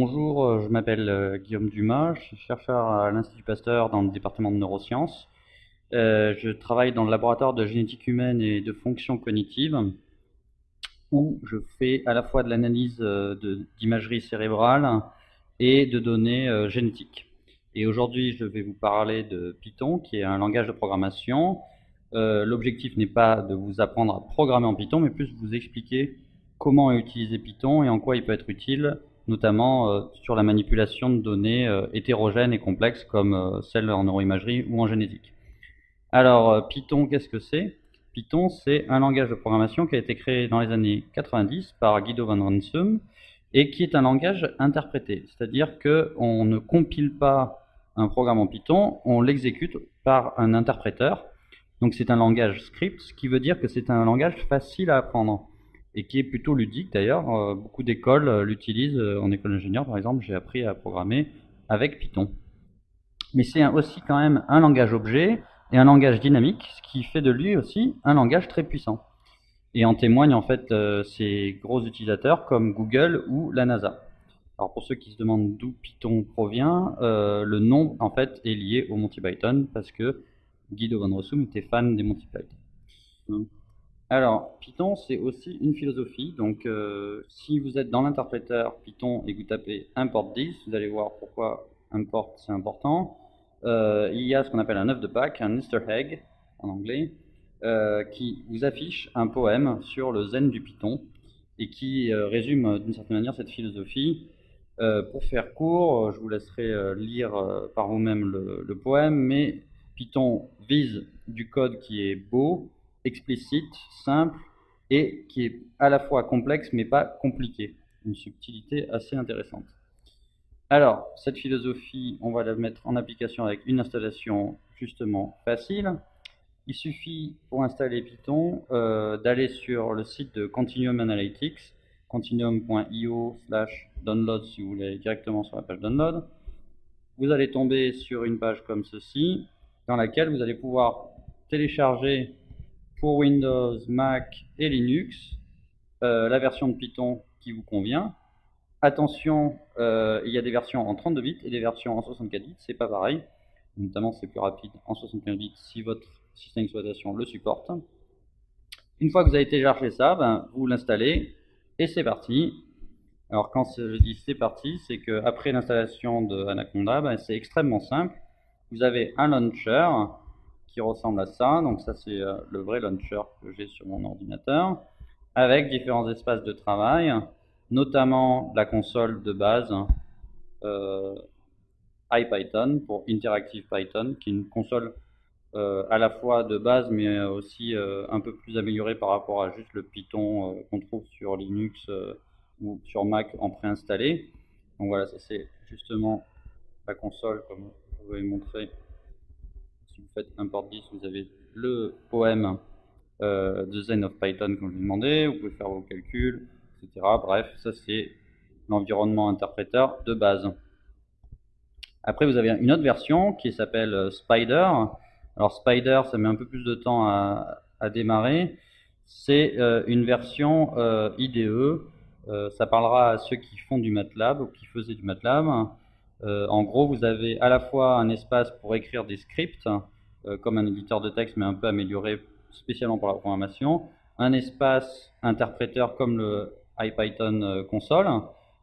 Bonjour, euh, je m'appelle euh, Guillaume Dumas, je suis chercheur à l'Institut Pasteur dans le département de neurosciences. Euh, je travaille dans le laboratoire de génétique humaine et de fonctions cognitives où je fais à la fois de l'analyse d'imagerie cérébrale et de données génétiques. Et aujourd'hui, je vais vous parler de Python, qui est un langage de programmation. L'objectif n'est pas de vous apprendre à programmer en Python, mais plus de vous expliquer comment utiliser Python et en quoi il peut être utile notamment euh, sur la manipulation de données euh, hétérogènes et complexes comme euh, celles en neuroimagerie ou en génétique. Alors, Python, qu'est-ce que c'est? Python, c'est un langage de programmation qui a été créé dans les années 90 par Guido van Ransum et qui est un langage interprété. C'est-à-dire qu'on ne compile pas un programme en Python, on l'exécute par un interpréteur. Donc c'est un langage script, ce qui veut dire que c'est un langage facile à apprendre et qui est plutôt ludique d'ailleurs. Euh, beaucoup d'écoles euh, l'utilisent. Euh, en école d'ingénieur, par exemple, j'ai appris à programmer avec Python. Mais c'est aussi quand même un langage objet et un langage dynamique, ce qui fait de lui aussi un langage très puissant. Et en témoignent en fait ces gros utilisateurs comme Google ou la NASA. Alors pour ceux qui se demandent d'où Python provient, le nom en fait est lié au Monty Python parce que Guido van Rossum était fan des Monty Python. Alors, Python, c'est aussi une philosophie. Donc, euh, si vous êtes dans l'interpréteur Python et que vous tapez import 10, vous allez voir pourquoi import c'est important. Euh, il y a ce qu'on appelle un œuf de Pâques, un Easter egg en anglais, euh, qui vous affiche un poème sur le zen du Python et qui résume d'une certaine manière cette philosophie. Pour faire court, je vous laisserai lire par vous-même le, poème, mais Python vise du code qui est beau, explicite, simple et qui est à la fois complexe mais pas compliqué. Une subtilité assez intéressante. Alors, cette philosophie, on va la mettre en application avec une installation justement facile. Il suffit pour installer Python euh, d'aller sur le site de Continuum Analytics, continuum.io slash download si vous voulez directement sur la page download. Vous allez tomber sur une page comme ceci, dans laquelle vous allez pouvoir télécharger pour Windows, Mac et Linux, euh, la version de Python qui vous convient. Attention, euh, il y a des versions en 32 bits et des versions en 64 bits, c'est pas pareil. Notamment, c'est plus rapide en 61 bits si votre système d'exploitation le supporte. Une fois que vous avez téléchargé ça, ben, vous l'installez et c'est parti. Alors quand je dis c'est parti, c'est qu'après l'installation de Anaconda, ben, c'est extrêmement simple. Vous avez un launcher ressemble à ça. Donc ça c'est euh, le vrai launcher que j'ai sur mon ordinateur avec différents espaces de travail, notamment la console de base euh, IPython pour Interactive Python, qui est une console euh, à la fois de base mais aussi un peu plus améliorée par rapport à juste le Python qu'on trouve sur Linux ou sur Mac en préinstallé. Donc voilà, ça c'est justement la console comme je vous avais montré si vous faites import 10, vous avez le poème euh, de of Python comme je vous demandé, vous pouvez faire vos calculs, etc. Bref, ça c'est l'environnement interpréteur de base. Après, vous avez une autre version qui s'appelle euh, Spider. Alors Spider, ça met un peu plus de temps à, démarrer. C'est euh, une version IDE. ça parlera à ceux qui font du MATLAB ou qui faisaient du MATLAB. Euh, en gros, vous avez à la fois un espace pour écrire des scripts, euh, comme un éditeur de texte, mais un peu amélioré spécialement pour la programmation, un espace interpréteur comme le IPython euh, console,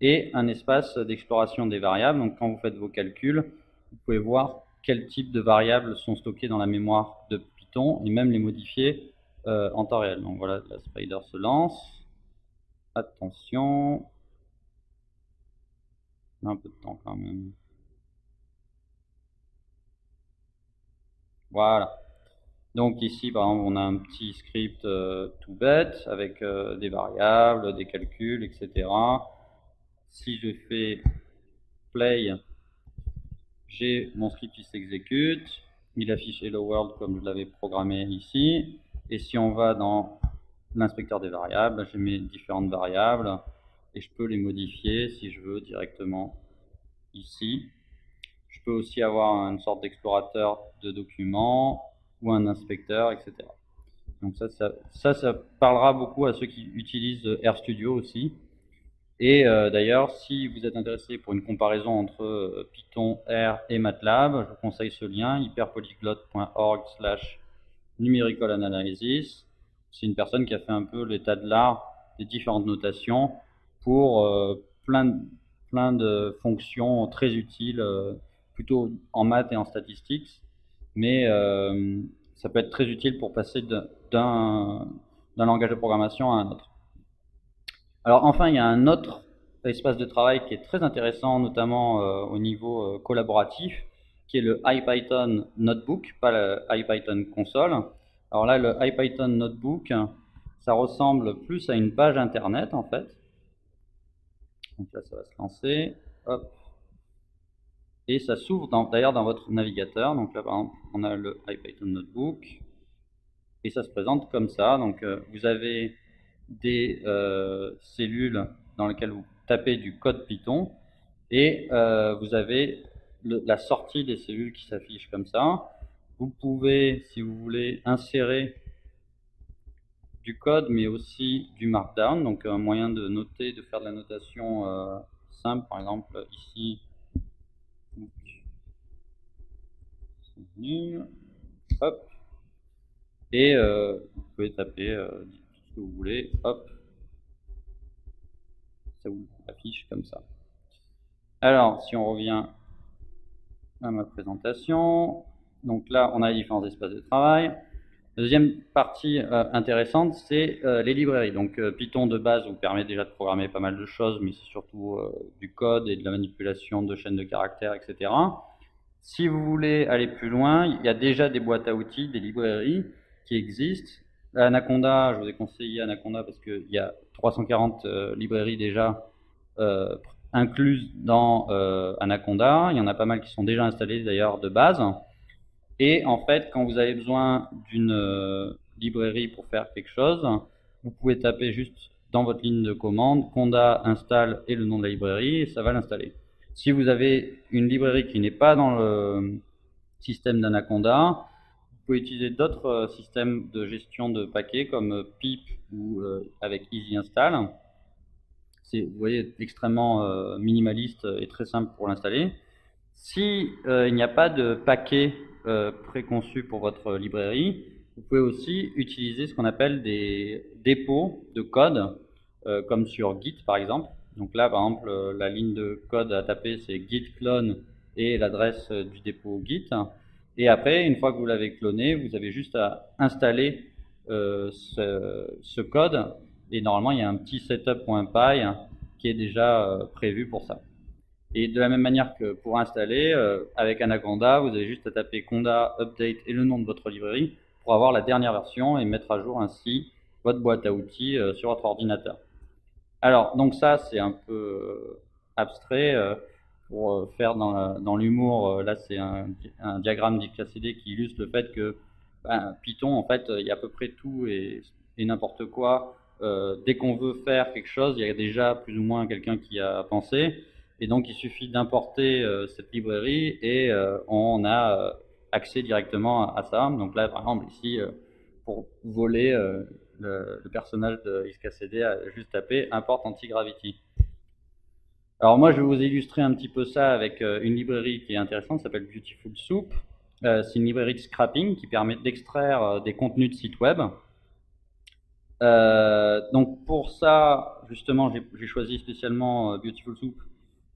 et un espace d'exploration des variables. Donc quand vous faites vos calculs, vous pouvez voir quel type de variables sont stockées dans la mémoire de Python, et même les modifier en temps réel. Donc voilà, la spider se lance. Attention, un peu de temps quand même. Voilà. Donc ici, par exemple, on a un petit script euh, tout bête avec euh, des variables, des calculs, etc. Si je fais play, j'ai mon script qui s'exécute. Il affiche Hello World comme je l'avais programmé ici. Et si on va dans l'inspecteur des variables, j'ai mes différentes variables et je peux les modifier si je veux directement ici. Je peux aussi avoir une sorte d'explorateur de documents ou un inspecteur, etc. Donc ça, ça, ça, parlera beaucoup à ceux qui utilisent RStudio aussi. Et euh, d'ailleurs, si vous êtes intéressé pour une comparaison entre euh, Python, R et MATLAB, je vous conseille ce lien, hyperpolyglotte.org slash numerical analysis. C'est une personne qui a fait un peu l'état de l'art des différentes notations pour euh, plein, plein de fonctions très utiles, plutôt en maths et en statistiques. Mais ça peut être très utile pour passer d'un langage de programmation à un autre. Alors enfin, il y a un autre espace de travail qui est très intéressant, notamment euh, au niveau euh, collaboratif, qui est le IPython Notebook, pas le IPython console. Alors là, le IPython Notebook, ça ressemble plus à une page internet en fait. Donc là, ça va se lancer. Hop. Et ça s'ouvre d'ailleurs dans, votre navigateur. Donc là, par exemple, on a le IPython Notebook. Et ça se présente comme ça. Donc euh, vous avez des euh, cellules dans lesquelles vous tapez du code Python. Et euh, vous avez la sortie des cellules qui s'affiche comme ça. Vous pouvez, si vous voulez, insérer du code, mais aussi du markdown, donc un moyen de noter, de faire de la notation simple, par exemple ici. Et euh, vous pouvez taper euh, que vous voulez. Hop. Ça vous affiche comme ça. Alors, si on revient à ma présentation, donc là, on a les différents espaces de travail. Deuxième partie euh, intéressante, c'est les librairies. Donc Python de base vous permet déjà de programmer pas mal de choses, mais c'est surtout du code et de la manipulation de chaînes de caractères, etc. Si vous voulez aller plus loin, il y a déjà des boîtes à outils, des librairies qui existent. Anaconda, je vous ai conseillé Anaconda parce qu'il y a 340 euh, librairies déjà euh, incluses dans euh, Anaconda. Il y en a pas mal qui sont déjà installées d'ailleurs de base. Et en fait, quand vous avez besoin d'une librairie pour faire quelque chose, vous pouvez taper juste dans votre ligne de commande conda install et le nom de la librairie et ça va l'installer. Si vous avez une librairie qui n'est pas dans le système d'Anaconda, pouvez utiliser d'autres euh, systèmes de gestion de paquets comme euh, PIP ou euh, avec Easy Install. C'est, vous voyez, extrêmement minimaliste et très simple pour l'installer. Si il n'y a pas de paquet préconçu pour votre librairie, vous pouvez aussi utiliser ce qu'on appelle des dépôts de code, comme sur Git par exemple. Donc là, par exemple, la ligne de code à taper, c'est git clone et l'adresse du dépôt git. Et après, une fois que vous l'avez cloné, vous avez juste à installer euh, ce, code. Et normalement, il y a un petit setup.py qui est déjà prévu pour ça. Et de la même manière que pour installer, avec Anaconda, vous avez juste à taper conda update et le nom de votre librairie pour avoir la dernière version et mettre à jour ainsi votre boîte à outils sur votre ordinateur. Alors, donc ça, c'est un peu euh, abstrait. Euh, pour euh, faire dans l'humour, là, c'est un, diagramme d'XKCD qui illustre le fait que ben, Python, en fait, il y a à peu près tout et, n'importe quoi. dès qu'on veut faire quelque chose, il y a déjà plus ou moins quelqu'un qui a pensé. Et donc, il suffit d'importer cette librairie et on a accès directement à, ça. Donc là, par exemple, ici, pour voler le, personnage de XKCD juste tapé import anti-gravity. Alors moi, je vais vous illustrer un petit peu ça avec euh, une librairie qui est intéressante, s'appelle Beautiful Soup. Euh, c'est une librairie de scrapping qui permet d'extraire euh, des contenus de sites web. donc pour ça, justement, j'ai choisi spécialement Beautiful Soup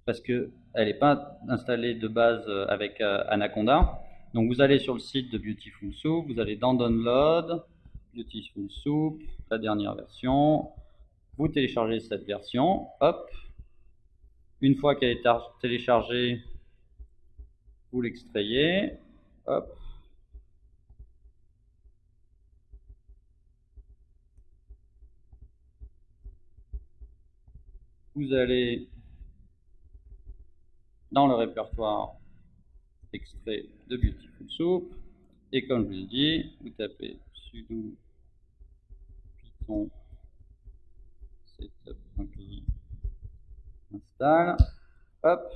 parce qu'elle n'est pas installée de base avec Anaconda. Donc vous allez sur le site de Beautiful Soup, vous allez dans Download, Beautiful Soup, la dernière version. Vous téléchargez cette version, hop. Une fois qu'elle est téléchargée, vous l'extrayez, hop. Vous allez dans le répertoire extrait de Beautiful Soup et comme je vous l'ai dit, vous tapez sudo python install hop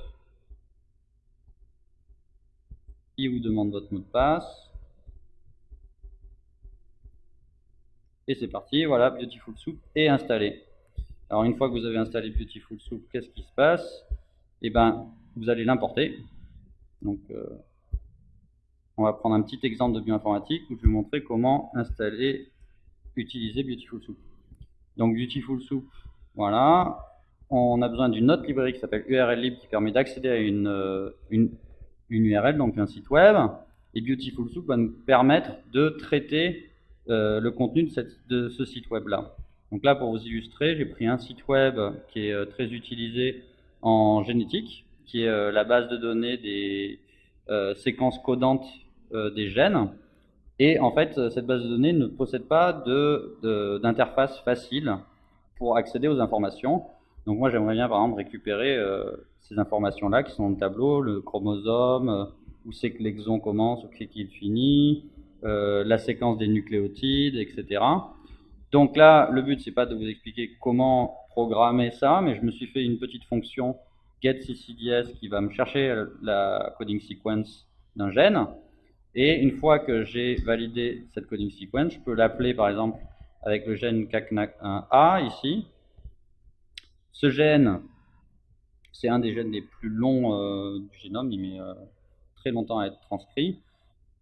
Il vous demande votre mot de passe. Et c'est parti, voilà, Beautiful Soup est installé. Alors une fois que vous avez installé Beautiful Soup, qu'est-ce qui se passe? Eh bien, vous allez l'importer. Donc, euh, on va prendre un petit exemple de bioinformatique où je vais vous montrer comment installer, utiliser Beautiful Soup. Donc Beautiful Soup, voilà. On a besoin d'une autre librairie qui s'appelle URL Lib qui permet d'accéder à une, euh, une, une, URL, donc un site web. Et Beautiful Soup va nous permettre de traiter euh, le contenu de, cette, de ce site web-là. Donc là, pour vous illustrer, j'ai pris un site web qui est euh, très utilisé en génétique, qui est la base de données des séquences codantes des gènes. Et en fait, cette base de données ne possède pas d'interface de, facile pour accéder aux informations. Donc moi, j'aimerais bien, par exemple, récupérer euh, ces informations-là qui sont dans le tableau, le chromosome, euh, où c'est que l'exon commence, où c'est qu'il finit, euh, la séquence des nucléotides, etc. Donc là, le but, c'est pas de vous expliquer comment programmer ça, mais je me suis fait une petite fonction getCCDS qui va me chercher la coding sequence d'un gène. Et une fois que j'ai validé cette coding sequence, je peux l'appeler par exemple avec le gène CACNAC1A ici. Ce gène, c'est un des gènes les plus longs euh, du génome, il met euh, très longtemps à être transcrit.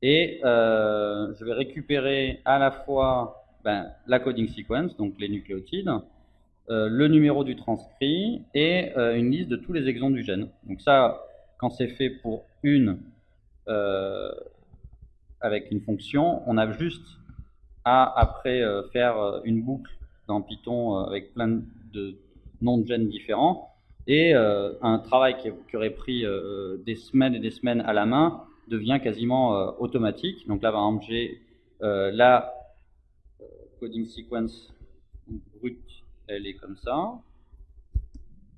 Et euh, je vais récupérer à la fois ben, la coding sequence, donc les nucléotides, le numéro du transcrit et une liste de tous les exons du gène. Donc ça, quand c'est fait pour une avec une fonction, on a juste à après faire une boucle dans Python avec plein de noms de gènes différents et un travail qui, aurait pris des semaines et des semaines à la main devient quasiment automatique. Donc là, par exemple, j'ai la coding sequence brute, elle est comme ça.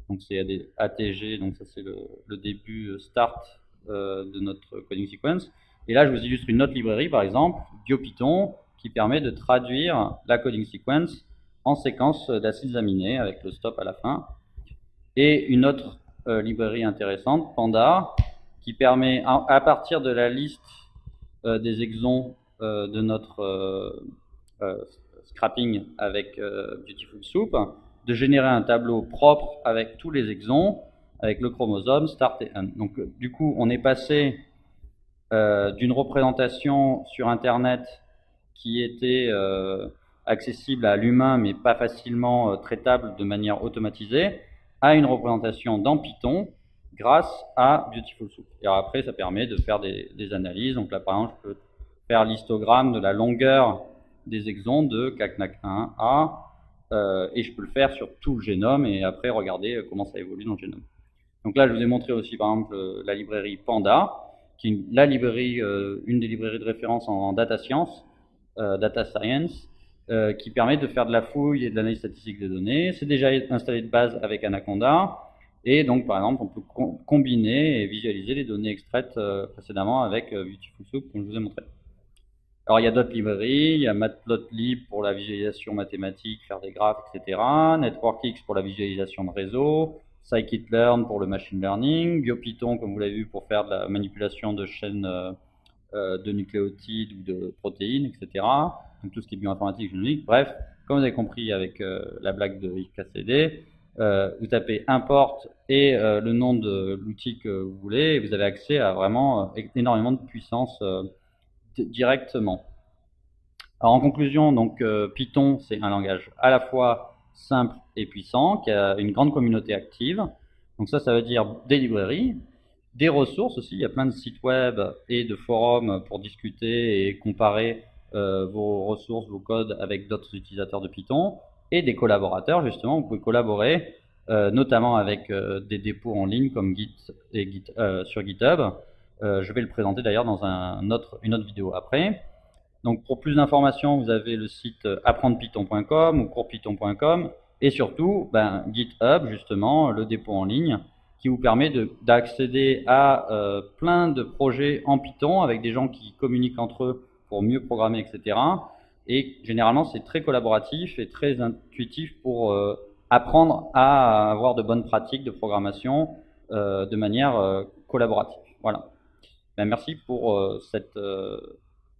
Donc c'est ATG, donc ça c'est le, le, début start de notre coding sequence. Et là, je vous illustre une autre librairie, par exemple, BioPython, qui permet de traduire la coding sequence en séquence d'acides aminés avec le stop à la fin. Et une autre euh, librairie intéressante, Panda, qui permet, à, partir de la liste euh, des exons euh, de notre scrapping avec Beautiful Soup, de générer un tableau propre avec tous les exons, avec le chromosome, start et end. Donc, du coup, on est passé d'une représentation sur Internet qui était accessible à l'humain mais pas facilement euh, traitable de manière automatisée, à une représentation dans Python grâce à Beautiful Soup. Et après, ça permet de faire des, analyses. Donc là, par exemple, je peux faire l'histogramme de la longueur des exons de CACNAC1A et je peux le faire sur tout le génome et après regarder comment ça évolue dans le génome. Donc là, je vous ai montré aussi, par exemple, la librairie Panda qui est la librairie, euh, une des librairies de référence en, data science, euh, data science, euh, qui permet de faire de la fouille et de l'analyse statistique des données. C'est déjà installé de base avec Anaconda. Et donc, par exemple, on peut combiner et visualiser les données extraites précédemment avec Beautiful Soup, comme je vous ai montré. Alors, il y a d'autres librairies. Il y a Matplotlib pour la visualisation mathématique, faire des graphes, etc. NetworkX pour la visualisation de réseau scikit-learn pour le machine learning, BioPython, comme vous l'avez vu, pour faire de la manipulation de chaînes euh, euh, de nucléotides ou de protéines, etc. Donc tout ce qui est bioinformatique, génomique. Bref, comme vous avez compris avec euh, la blague de IKCD, vous tapez import et le nom de l'outil que vous voulez et vous avez accès à vraiment énormément de puissance directement. Alors en conclusion, donc Python, c'est un langage à la fois simple et puissant, qui a une grande communauté active. Donc ça, ça veut dire des librairies, des ressources aussi. Il y a plein de sites web et de forums pour discuter et comparer euh, vos ressources, vos codes avec d'autres utilisateurs de Python et des collaborateurs. Justement, vous pouvez collaborer euh, notamment avec euh, des dépôts en ligne comme Git et Git, sur GitHub. je vais le présenter d'ailleurs dans une autre vidéo après. Donc pour plus d'informations, vous avez le site apprendrepython.com ou coursepython.com et surtout ben, GitHub, justement, le dépôt en ligne, qui vous permet d'accéder à euh, plein de projets en Python avec des gens qui communiquent entre eux pour mieux programmer, etc. Et généralement, c'est très collaboratif et très intuitif pour euh, apprendre à avoir de bonnes pratiques de programmation euh, de manière euh, collaborative. Voilà. Ben, merci pour cette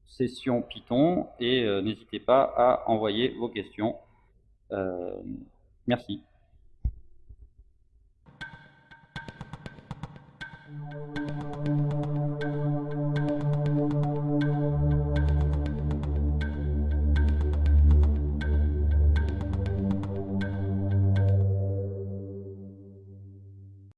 session Python et n'hésitez pas à envoyer vos questions. merci.